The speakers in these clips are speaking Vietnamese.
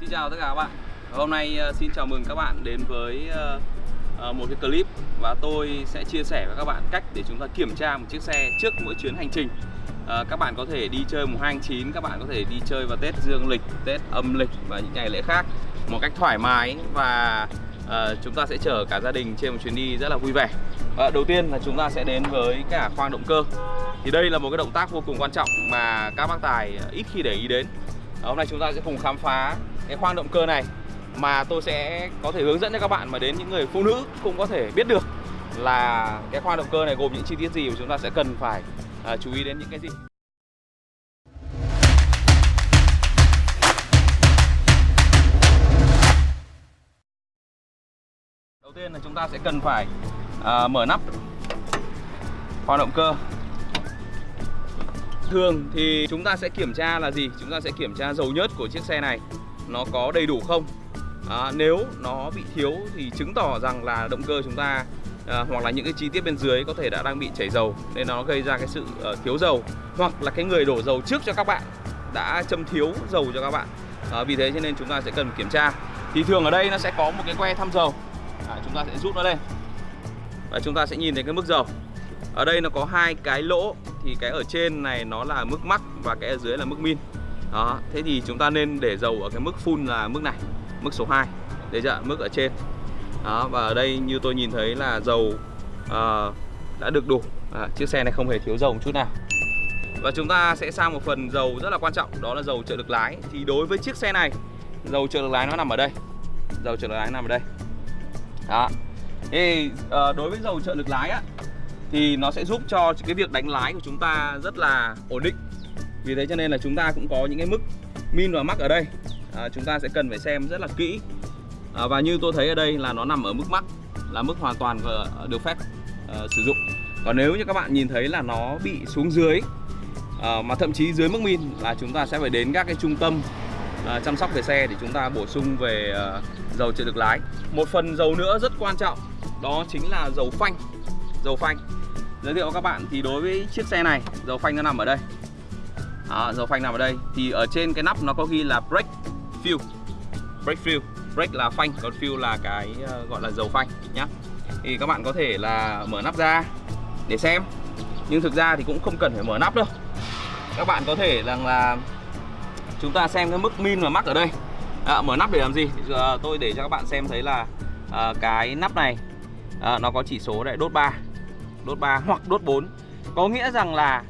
Xin chào tất cả các bạn. Hôm nay ờ, xin chào mừng các bạn đến với ờ, ờ, một cái clip Và tôi sẽ chia sẻ với các bạn cách để chúng ta kiểm tra một chiếc xe trước mỗi chuyến hành trình. Các bạn có thể đi chơi mùng 2 tháng 9 Các bạn có thể đi chơi vào Tết Dương lịch, Tết âm lịch và những ngày lễ khác Một cách thoải mái và chúng ta sẽ chở cả gia đình trên một chuyến đi rất là vui vẻ. Uh, Đầu tiên là chúng ta sẽ đến với cả khoang động cơ. Thì đây là một cái động tác vô cùng quan trọng mà các bác tài ít khi để ý đến. Hôm nay chúng ta sẽ cùng khám phá cái khoang động cơ này mà tôi sẽ có thể hướng dẫn cho các bạn mà đến những người phụ nữ cũng có thể biết được là cái khoang động cơ này gồm những chi tiết gì và chúng ta sẽ cần phải à, chú ý đến những cái gì. Đầu tiên là chúng ta sẽ cần phải à, mở nắp khoang động cơ Thường thì chúng ta sẽ kiểm tra là gì? Chúng ta sẽ kiểm tra dầu nhớt của chiếc xe này nó có đầy đủ không? À, nếu nó bị thiếu thì chứng tỏ rằng là động cơ chúng ta à, hoặc là những cái chi tiết bên dưới có thể đã đang bị chảy dầu nên nó gây ra cái sự uh, thiếu dầu hoặc là cái người đổ dầu trước cho các bạn đã châm thiếu dầu cho các bạn. À, vì thế cho nên chúng ta sẽ cần kiểm tra. Thì thường ở đây nó sẽ có một cái que thăm dầu. À, chúng ta sẽ rút nó lên. Và chúng ta sẽ nhìn thấy cái mức dầu. Ở đây nó có hai cái lỗ thì cái ở trên này nó là mức mắc và cái ở dưới là mức min đó thế thì chúng ta nên để dầu ở cái mức full là mức này mức số 2 để chưa mức ở trên. Đó và ở đây như tôi nhìn thấy là dầu uh, đã được đủ. À, chiếc xe này không hề thiếu dầu một chút nào. Và chúng ta sẽ sang một phần dầu rất là quan trọng đó là dầu trợ lực lái. Thì đối với chiếc xe này dầu trợ lực lái nó nằm ở đây. Dầu trợ lực lái nằm ở đây. Đó. Thì uh, ờ, đối với dầu trợ lực lái á thì nó sẽ giúp cho cái việc đánh lái của chúng ta rất là ổn định vì thế cho nên là chúng ta cũng có những cái mức min và mắc ở đây. À, chúng ta sẽ cần phải xem rất là kỹ. À, và như tôi thấy ở đây là nó nằm ở mức mắc là mức hoàn toàn được phép uh, sử dụng. Còn nếu như các bạn nhìn thấy là nó bị xuống dưới uh, mà thậm chí dưới mức min là chúng ta sẽ phải đến các cái trung tâm uh, chăm sóc về xe để chúng ta bổ sung về uh, dầu trợ lực lái. Một phần dầu nữa rất quan trọng đó chính là dầu phanh. Dầu phanh. Giới thiệu các bạn thì đối với chiếc xe này dầu phanh nó nằm ở đây đó, dầu phanh nằm ở đây. Thì ở trên cái nắp nó có ghi là brake fuel. Brake fuel. Brake là phanh còn fuel là cái ờ, gọi là dầu phanh nhá. Thì các bạn có thể là mở nắp ra để xem. Nhưng thực ra thì cũng không cần phải mở nắp đâu. Các bạn có thể rằng là chúng ta xem cái mức min và mắc ở đây. À, mở nắp để làm gì? À, tôi để cho các bạn xem thấy là à, cái nắp này à, nó có chỉ số để đốt 3 đốt 3 hoặc đốt 4 có nghĩa rằng là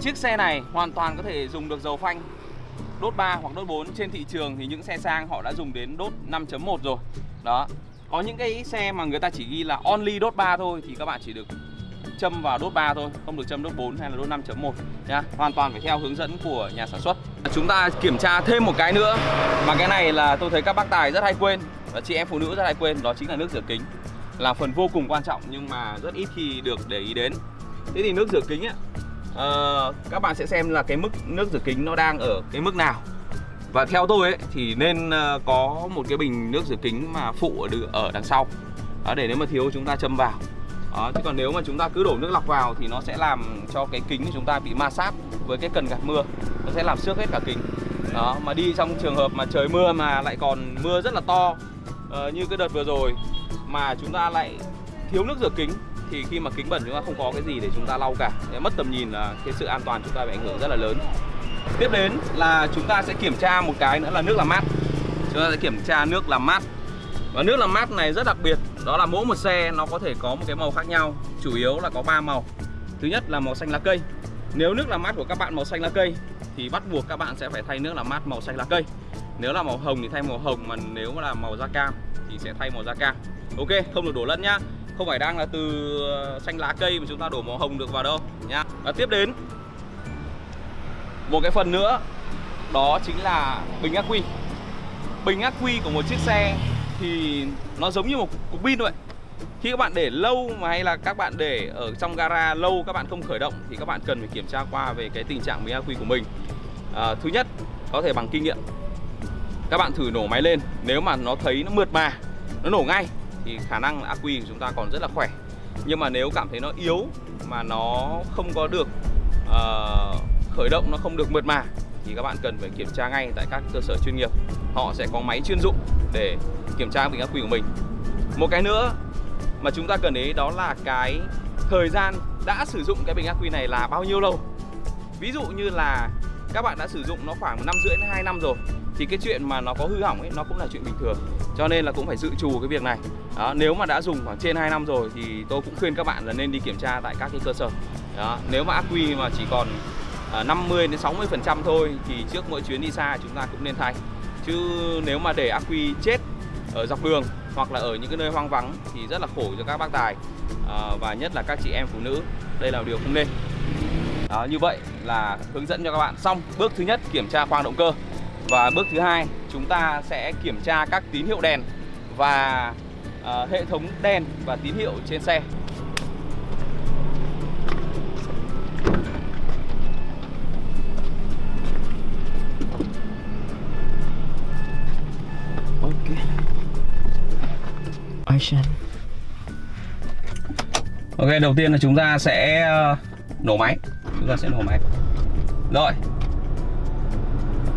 Chiếc xe này hoàn toàn có thể dùng được dầu phanh. Đốt 3 hoặc đốt 4 Trên thị trường thì những xe sang họ đã dùng đến đốt 5.1 rồi. Đó Có những cái xe mà người ta chỉ ghi là only đốt 3 thôi Thì các bạn chỉ được châm vào đốt 3 thôi Không được châm đốt 4 hay là đốt 5.1 nha Hoàn toàn phải theo hướng dẫn của nhà sản xuất. À, chúng ta kiểm tra thêm một cái nữa Mà cái này là tôi thấy các bác tài rất hay quên Và chị em phụ nữ rất hay quên Đó chính là nước rửa kính. Là phần vô cùng quan trọng nhưng mà rất ít khi được để ý đến. Thế thì nước rửa kính ấy, uh, các bạn sẽ xem là cái mức nước rửa kính nó đang ở cái mức nào. Và theo tôi ấy thì nên uh, có một cái bình nước rửa kính mà phụ ở, ở đằng sau. Đó, để nếu mà thiếu chúng ta châm vào. Đó, chứ còn nếu mà chúng ta cứ đổ nước lọc vào thì nó sẽ làm cho cái kính của chúng ta bị ma sát với cái cần gạt mưa. Nó sẽ làm xước hết cả kính. Đó mà đi trong trường hợp mà trời mưa mà lại còn mưa rất là to uh, như cái đợt vừa rồi mà chúng ta lại thiếu nước rửa kính thì khi mà kính bẩn chúng ta không có cái gì để chúng ta lau cả. Để mất tầm nhìn là cái sự an toàn chúng ta bị ảnh hưởng rất là lớn. Tiếp đến là chúng ta sẽ kiểm tra một cái nữa là nước làm mát. Chúng ta sẽ kiểm tra nước làm mát. Và nước làm mát này rất đặc biệt, đó là mỗi một xe nó có thể có một cái màu khác nhau, chủ yếu là có ba màu. Thứ nhất là màu xanh lá cây. Nếu nước làm mát của các bạn màu xanh lá cây, thì bắt buộc các bạn sẽ phải thay nước làm mát màu xanh lá cây. Nếu là màu hồng thì thay màu hồng, mà nếu là màu da cam thì sẽ thay màu da cam. Ok, không được đổ lẫn nhá không phải đang là từ ờ, xanh lá cây mà chúng ta đổ màu hồng được vào đâu nhá. Và tiếp đến một cái phần nữa đó chính là bình ắc quy. Bình ắc quy của một chiếc xe thì nó giống như một cục pin vậy khi các bạn để lâu mà hay là các bạn để ở trong gara lâu các bạn không khởi động thì các bạn cần phải kiểm tra qua về cái tình trạng bình ắc quy của mình. À, thứ nhất có thể bằng kinh nghiệm. Các bạn thử nổ máy lên nếu mà nó thấy nó mượt mà nó nổ ngay thì khả năng là quy của chúng ta còn rất là khỏe. Nhưng mà nếu cảm thấy nó yếu mà nó không có được uh, khởi động nó không được mượt mà thì các bạn cần phải kiểm tra ngay tại các cơ sở chuyên nghiệp. Họ sẽ có máy chuyên dụng để kiểm tra bình ắc quy của mình. Một cái nữa mà chúng ta cần ý đó là cái thời gian đã sử dụng cái bình ắc quy này là bao nhiêu lâu. Ví dụ như là các bạn đã sử dụng nó khoảng một năm rưỡi đến hai năm rồi thì cái chuyện mà nó có hư hỏng ấy nó cũng là chuyện bình thường cho nên là cũng phải dự trù cái việc này. Đó, nếu mà đã dùng khoảng trên 2 năm rồi thì tôi cũng khuyên các bạn là nên đi kiểm tra tại các cái cơ sở. Đó, nếu mà ác quy mà chỉ còn à, 50 đến 60 phần trăm thôi thì trước mỗi chuyến đi xa chúng ta cũng nên thay. Chứ nếu mà để ác quy chết ở dọc đường hoặc là ở những cái nơi hoang vắng thì rất là khổ cho các bác tài à, và nhất là các chị em phụ nữ. Đây là điều không nên. Đó, như vậy là hướng dẫn cho các bạn. Xong bước thứ nhất kiểm tra khoang động cơ và bước thứ hai chúng ta sẽ kiểm tra các tín hiệu đèn và uh, hệ thống đèn và tín hiệu trên xe. Ok. Action. Ok đầu tiên là chúng ta sẽ ờ, nổ máy. Chúng ta sẽ nổ máy. Rồi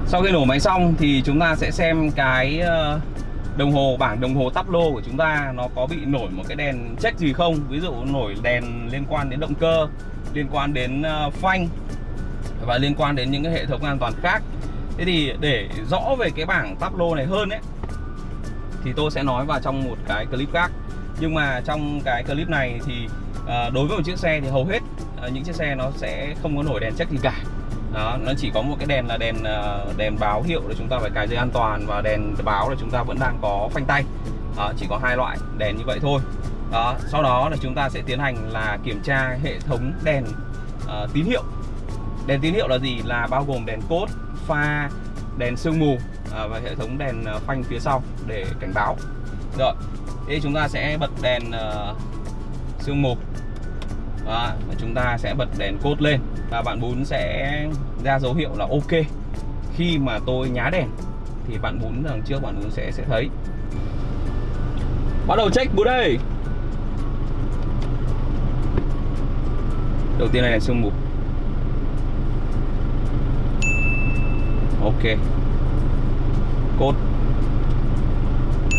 sau khi nổ máy xong thì chúng ta sẽ xem cái ờ, đồng hồ, bảng đồng hồ tắp lô của chúng ta nó có bị nổi một cái đèn check gì không? Ví dụ nổi đèn liên quan đến động cơ, liên quan đến ờ, phanh và liên quan đến những cái hệ thống an toàn khác. Thế thì để rõ về cái bảng tắp lô này hơn ấy, thì tôi sẽ nói vào trong một cái clip khác. Nhưng mà trong cái clip này thì ờ, đối với một chiếc xe thì hầu hết những chiếc xe nó sẽ không có nổi đèn check gì cả đó nó chỉ có một cái đèn là đèn ờ, đèn báo hiệu để chúng ta phải cài dây an toàn và đèn báo là chúng ta vẫn đang có phanh tay. Đó, chỉ có hai loại đèn như vậy thôi. Đó sau đó là chúng ta sẽ tiến hành là kiểm tra hệ thống đèn uh, tín hiệu. Đèn tín hiệu là gì? Là bao gồm đèn cốt pha đèn sương mù uh, và hệ thống đèn phanh phía sau để cảnh báo. Rồi thế chúng ta sẽ bật đèn uh, sương mù. Đó, và chúng ta sẽ bật đèn cốt lên và bạn bún sẽ ra dấu hiệu là ok. Khi mà tôi nhá đèn, thì bạn bún đằng trước bạn bún sẽ sẽ thấy. Bắt đầu check bún đây đầu tiên này là sương mù. Ok. Cốt.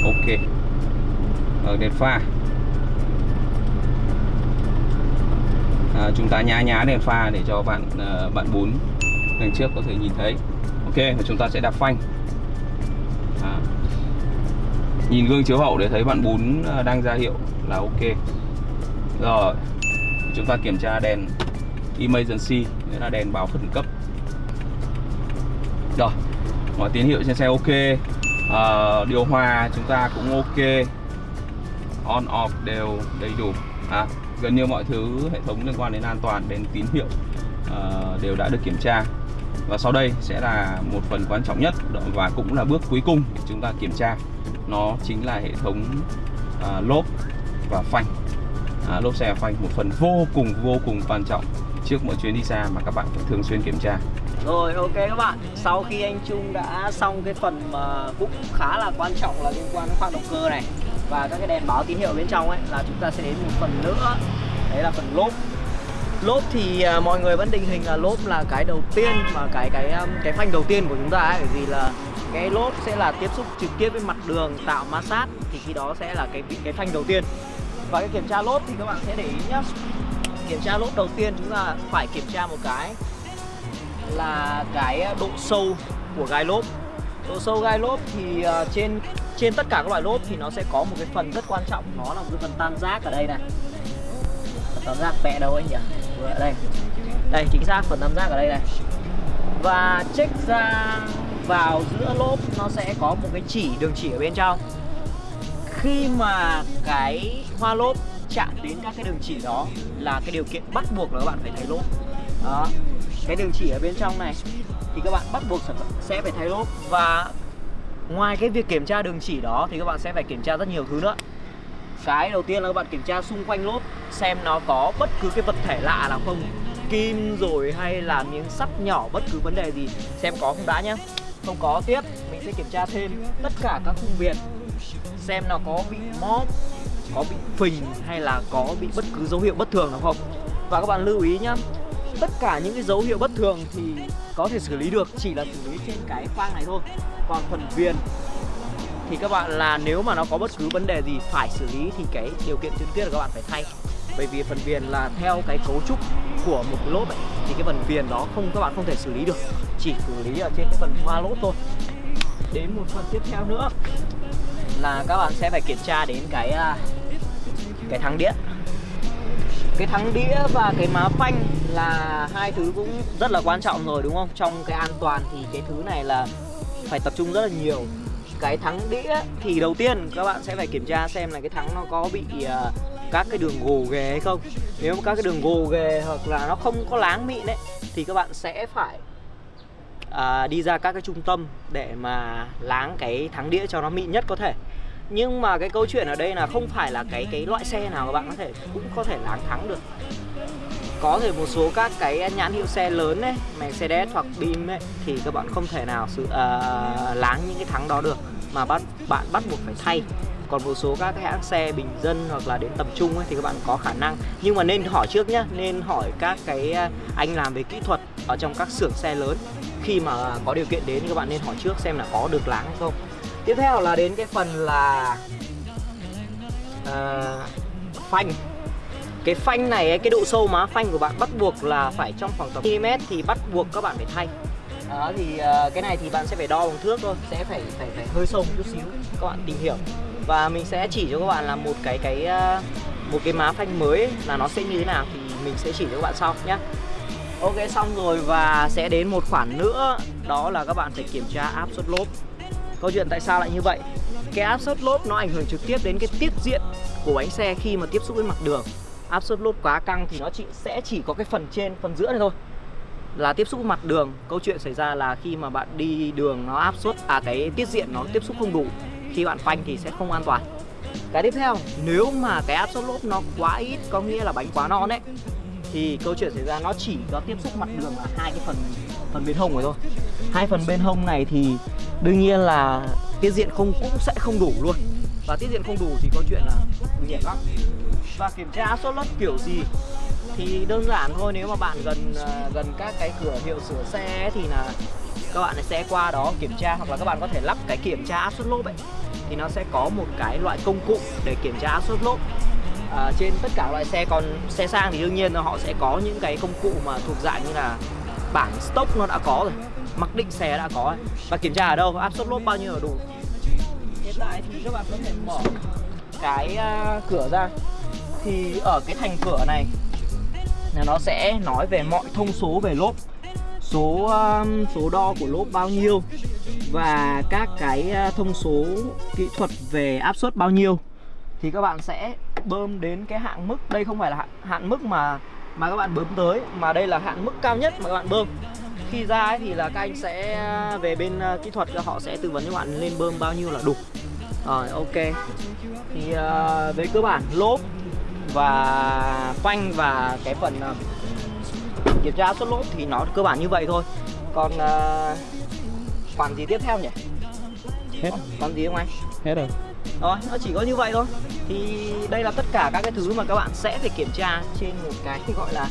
Ok. Ở đèn pha. À, chúng ta nhá nhá đèn pha để cho bạn à, bạn bún đằng trước có thể nhìn thấy. Ok và chúng ta sẽ đạp phanh. À. nhìn gương chiếu hậu để thấy bạn bún à, đang ra hiệu là ok. Rồi chúng ta kiểm tra đèn emergency nghĩa là đèn báo khẩn cấp. Rồi mọi tín hiệu trên xe ok. À, điều hòa chúng ta cũng ok. On off đều đầy đủ. À, gần như mọi thứ hệ thống liên quan đến an toàn đến tín hiệu uh, đều đã được kiểm tra. Và sau đây sẽ là một phần quan trọng nhất và cũng là bước cuối cùng để chúng ta kiểm tra. Nó chính là hệ thống uh, lốp và phanh. À, lốp xe và phanh một phần vô cùng vô cùng quan trọng trước mỗi chuyến đi xa mà các bạn phải thường xuyên kiểm tra. Rồi ok các bạn. Sau khi anh Trung đã xong cái phần mà cũng khá là quan trọng là liên quan đến khoang động cơ này và các cái đèn báo tín hiệu bên trong ấy là chúng ta sẽ đến một phần nữa. Đấy là phần lốp. Lốp thì uh, mọi người vẫn định hình là lốp là cái đầu tiên mà cái cái um, cái phanh đầu tiên của chúng ta ấy. Bởi vì là cái lốp sẽ là tiếp xúc trực tiếp với mặt đường tạo ma sát thì khi đó sẽ là cái cái phanh đầu tiên. Và cái kiểm tra lốp thì các bạn sẽ để ý nhá. Kiểm tra lốp đầu tiên chúng ta phải kiểm tra một cái là cái độ sâu của gai lốp độ sâu gai lốp thì uh, trên trên tất cả các loại lốp thì nó sẽ có một cái phần rất quan trọng. Nó là một cái phần tam giác ở đây này. Phần tam giác mẹ đâu anh nhỉ? Vừa ở đây. Đây chính xác phần tam giác ở đây này. Và check ra vào giữa lốp nó sẽ có một cái chỉ đường chỉ ở bên trong. Khi mà cái hoa lốp chạm đến các cái đường chỉ đó là cái điều kiện bắt buộc là các bạn phải thay lốp. Đó. Cái đường chỉ ở bên trong này thì các bạn bắt buộc sẽ phải thay lốp. Và ngoài cái việc kiểm tra đường chỉ đó thì các bạn sẽ phải kiểm tra rất nhiều thứ nữa. Cái đầu tiên là các bạn kiểm tra xung quanh lốp, xem nó có bất cứ cái vật thể lạ nào không, kim rồi hay là miếng sắt nhỏ, bất cứ vấn đề gì. Xem có không đã nhá. Không có tiếp, mình sẽ kiểm tra thêm tất cả các khung viền xem nó có bị móp, có bị phình hay là có bị bất cứ dấu hiệu bất thường nào không. Và các bạn lưu ý nhá tất cả những cái dấu hiệu bất thường thì có thể xử lý được, chỉ là xử lý trên cái khoang này thôi. Còn phần viền thì các bạn, là nếu mà nó có bất cứ vấn đề gì phải xử lý thì cái điều kiện tiên quyết là các bạn phải thay. Bởi vì phần viền là theo cái cấu trúc của một cái lốp ấy, thì cái phần viền đó không, các bạn không thể xử lý được, chỉ xử lý ở trên cái phần hoa lốp thôi. Đến một phần tiếp theo nữa là các bạn sẽ phải kiểm tra đến cái à, cái thắng điện cái thắng đĩa và cái má phanh là hai thứ cũng rất là quan trọng rồi đúng không? Trong cái an toàn thì cái thứ này là phải tập trung rất là nhiều. Cái thắng đĩa thì đầu tiên các bạn sẽ phải kiểm tra xem là cái thắng nó có bị uh, các cái đường gồ ghề hay không. Nếu mà các cái đường gồ ghề hoặc là nó không có láng mịn đấy thì các bạn sẽ phải uh, đi ra các cái trung tâm để mà láng cái thắng đĩa cho nó mịn nhất có thể nhưng mà cái câu chuyện ở đây là không phải là cái cái loại xe nào các bạn có thể cũng có thể láng thắng được. Có thể một số các cái nhãn hiệu xe lớn ấy Mercedes hoặc BIM ấy thì các bạn không thể nào sự uh, à, láng những cái thắng đó được mà bắt bạn bắt buộc phải thay. Còn một số các cái hãng xe bình dân hoặc là đến tầm trung ấy thì các bạn có khả năng. Nhưng mà nên hỏi trước nhá nên hỏi các cái à, anh làm về kỹ thuật ở trong các xưởng xe lớn. Khi mà có điều kiện đến thì các bạn nên hỏi trước xem là có được láng hay không tiếp theo là đến cái phần là uh, phanh. Cái phanh này cái độ sâu má phanh của bạn bắt buộc là phải trong khoảng tầm mm thì bắt buộc các bạn phải thay. Đó thì uh, cái này thì bạn sẽ phải đo bằng thước thôi sẽ phải phải phải hơi sâu một chút xíu các bạn tìm hiểu. Và mình sẽ chỉ cho các bạn là một cái cái uh, một cái má phanh mới ấy, là nó sẽ như thế nào thì mình sẽ chỉ cho các bạn sau nhé ok xong rồi và sẽ đến một khoản nữa đó là các bạn phải kiểm tra áp suất lốp câu chuyện tại sao lại như vậy? Cái áp suất lốp nó ảnh hưởng trực tiếp đến cái tiết diện của bánh xe khi mà tiếp xúc với mặt đường. Áp suất lốp quá căng thì nó chỉ, sẽ chỉ có cái phần trên, phần giữa này thôi. Là tiếp xúc với mặt đường, câu chuyện xảy ra là khi mà bạn đi đường nó áp suất à cái tiết diện nó tiếp xúc không đủ, khi bạn phanh thì sẽ không an toàn. Cái tiếp theo, nếu mà cái áp suất lốp nó quá ít, có nghĩa là bánh quá non đấy thì câu chuyện xảy ra nó chỉ có tiếp xúc mặt đường là hai cái phần phần bên hông rồi thôi. Hai phần bên hông này thì đương nhiên là tiết diện không cũng sẽ không đủ luôn. Và tiết diện không đủ thì có chuyện là nhẹ lắm. Và kiểm tra áp suất lốp kiểu gì thì đơn giản thôi nếu mà bạn gần à, gần các cái cửa hiệu sửa xe thì là các bạn sẽ qua đó kiểm tra hoặc là các bạn có thể lắp cái kiểm tra áp suất lốp ấy. Thì nó sẽ có một cái loại công cụ để kiểm tra áp suất lốp. À, trên tất cả loại xe còn xe sang thì đương nhiên là họ sẽ có những cái công cụ mà thuộc dạng như là bảng stock nó đã có rồi mặc định xe đã có ấy. và kiểm tra ở đâu? Áp suất lốp bao nhiêu là đủ. Hiện tại thì các bạn có thể mở cái uh, cửa ra. Thì ở cái thành cửa này là nó sẽ nói về mọi thông số về lốp. Số um, số đo của lốp bao nhiêu. Và các cái à, thông số kỹ thuật về áp suất bao nhiêu. Thì các bạn sẽ bơm đến cái hạn mức. Đây không phải là hạn, hạn mức mà mà các bạn bơm tới. Mà đây là hạn mức cao nhất mà các bạn bơm khi ra ấy thì là các anh sẽ về bên uh, kỹ thuật họ sẽ tư vấn cho bạn lên bơm bao nhiêu là đủ. Rồi ok. Thì uh, về cơ bản lốp và phanh và cái phần uh, kiểm tra xuất lốp thì nó cơ bản như vậy thôi. Còn uh, khoản gì tiếp theo nhỉ? Hết còn gì không anh? Hết rồi. Rồi nó chỉ có như vậy thôi. Thì đây là tất cả các cái thứ mà các bạn sẽ phải kiểm tra trên một cái gọi là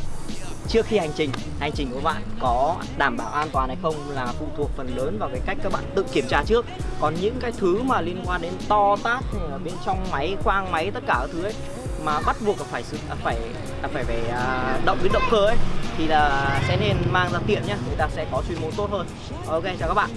trước khi hành trình hành trình của bạn có đảm bảo an toàn hay không là phụ thuộc phần lớn vào cái cách các bạn tự kiểm tra trước. Còn những cái thứ mà liên quan đến to tát hay là bên trong máy, khoang máy, tất cả các thứ ấy, mà bắt buộc là phải sự à, phải à, phải phải à, động đến động cơ ấy, thì là sẽ nên mang ra tiện nhá, người ta sẽ có chuyên môn tốt hơn. Ok, chào các bạn.